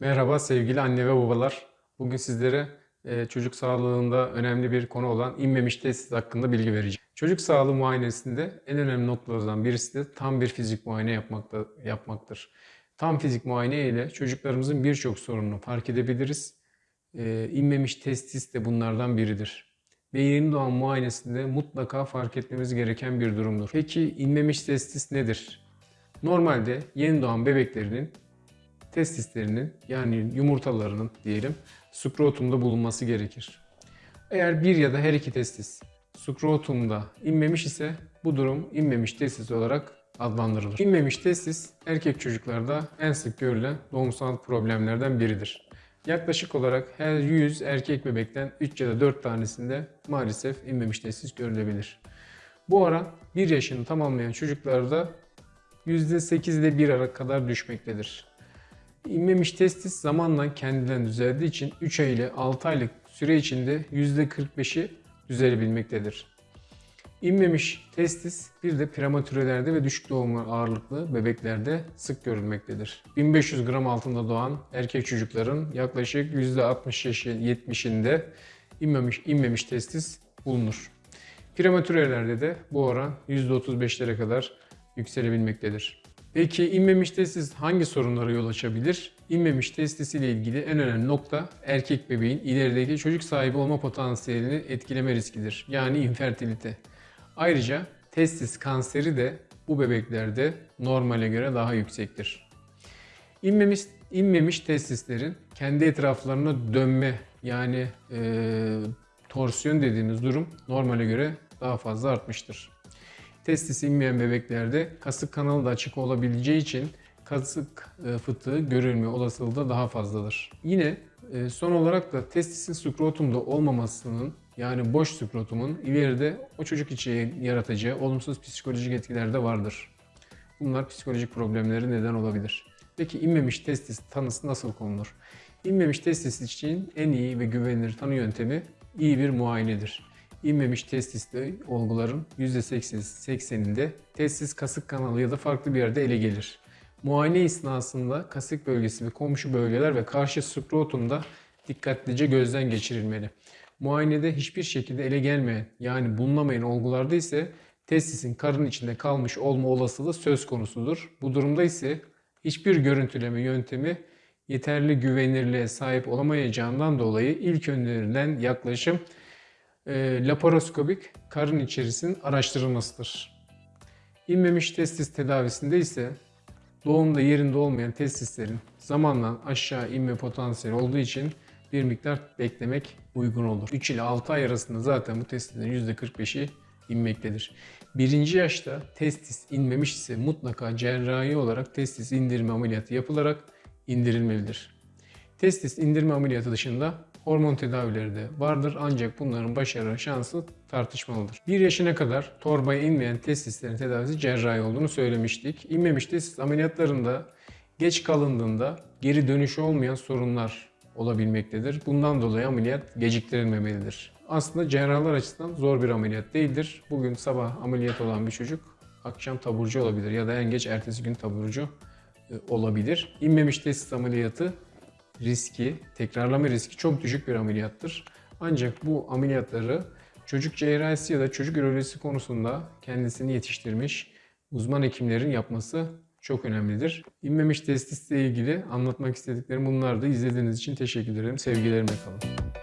Merhaba sevgili anne ve babalar. Bugün sizlere e, çocuk sağlığında önemli bir konu olan inmemiş testis hakkında bilgi vereceğim. Çocuk sağlığı muayenesinde en önemli noktalardan birisi de tam bir fizik muayene yapmakta, yapmaktır. Tam fizik muayene ile çocuklarımızın birçok sorununu fark edebiliriz. E, inmemiş testis de bunlardan biridir. Ve yeni doğan muayenesinde mutlaka fark etmemiz gereken bir durumdur. Peki inmemiş testis nedir? Normalde yeni doğan bebeklerinin testislerinin yani yumurtalarının diyelim skrotumda bulunması gerekir. Eğer bir ya da her iki testis skrotumda inmemiş ise bu durum inmemiş testis olarak adlandırılır. İnmemiş testis erkek çocuklarda en sık görülen doğumsal problemlerden biridir. Yaklaşık olarak her 100 erkek bebekten 3 ya da 4 tanesinde maalesef inmemiş testis görülebilir. Bu oran 1 yaşını tamamlayan çocuklarda %8 ile 1 ara kadar düşmektedir. İnmemiş testis zamanla kendinden düzeldiği için 3 ay ile 6 aylık süre içinde %45'i düzelebilmektedir. İnmemiş testis bir de prematürelerde ve düşük doğum ağırlıklı bebeklerde sık görülmektedir. 1500 gram altında doğan erkek çocukların yaklaşık %60-70'inde inmemiş, inmemiş testis bulunur. Prematürelerde de bu oran %35'lere kadar yükselebilmektedir. Peki inmemiş testis hangi sorunlara yol açabilir? İnmemiş testis ile ilgili en önemli nokta erkek bebeğin ilerideki çocuk sahibi olma potansiyelini etkileme riskidir. Yani infertilite. Ayrıca testis kanseri de bu bebeklerde normale göre daha yüksektir. İnmemiş, inmemiş testislerin kendi etraflarına dönme yani e, torsiyon dediğimiz durum normale göre daha fazla artmıştır. Testis inmeyen bebeklerde kasık kanalı da açık olabileceği için kasık e, fıtığı görülme olasılığı da daha fazladır. Yine e, son olarak da testisin skrotumda olmamasının yani boş skrotumun ileride o çocuk için yaratacağı olumsuz psikolojik etkiler de vardır. Bunlar psikolojik problemleri neden olabilir. Peki inmemiş testis tanısı nasıl konulur? İnmemiş testis için en iyi ve güvenilir tanı yöntemi iyi bir muayenedir. İnmemiş testiste olguların %80'inde testis kasık kanalı ya da farklı bir yerde ele gelir. Muayene esnasında kasık bölgesi ve komşu bölgeler ve karşı skrotumda dikkatlice gözden geçirilmeli. Muayenede hiçbir şekilde ele gelmeyen yani bulunamayan olgularda ise testisin karın içinde kalmış olma olasılığı söz konusudur. Bu durumda ise hiçbir görüntüleme yöntemi yeterli güvenirliğe sahip olamayacağından dolayı ilk önerilen yaklaşım e, laparoskopik karın içerisinin araştırılmasıdır. İnmemiş testis tedavisinde ise doğumda yerinde olmayan testislerin zamanla aşağı inme potansiyeli olduğu için bir miktar beklemek uygun olur. 3 ile 6 ay arasında zaten bu testislerin %45'i inmektedir. Birinci yaşta testis inmemiş ise mutlaka cerrahi olarak testis indirme ameliyatı yapılarak indirilmelidir. Testis indirme ameliyatı dışında hormon tedavileri de vardır ancak bunların başarı şansı tartışmalıdır. 1 yaşına kadar torbaya inmeyen testislerin tedavisi cerrahi olduğunu söylemiştik. İnmemiş testis ameliyatlarında geç kalındığında geri dönüşü olmayan sorunlar olabilmektedir. Bundan dolayı ameliyat geciktirilmemelidir. Aslında cerrahlar açısından zor bir ameliyat değildir. Bugün sabah ameliyat olan bir çocuk akşam taburcu olabilir ya da en geç ertesi gün taburcu e, olabilir. İnmemiş testis ameliyatı riski, tekrarlama riski çok düşük bir ameliyattır. Ancak bu ameliyatları çocuk cerrahisi ya da çocuk ürolojisi konusunda kendisini yetiştirmiş uzman hekimlerin yapması çok önemlidir. İnmemiş testisle ilgili anlatmak istediklerim bunlardı. İzlediğiniz için teşekkür ederim. Sevgilerimle kalın.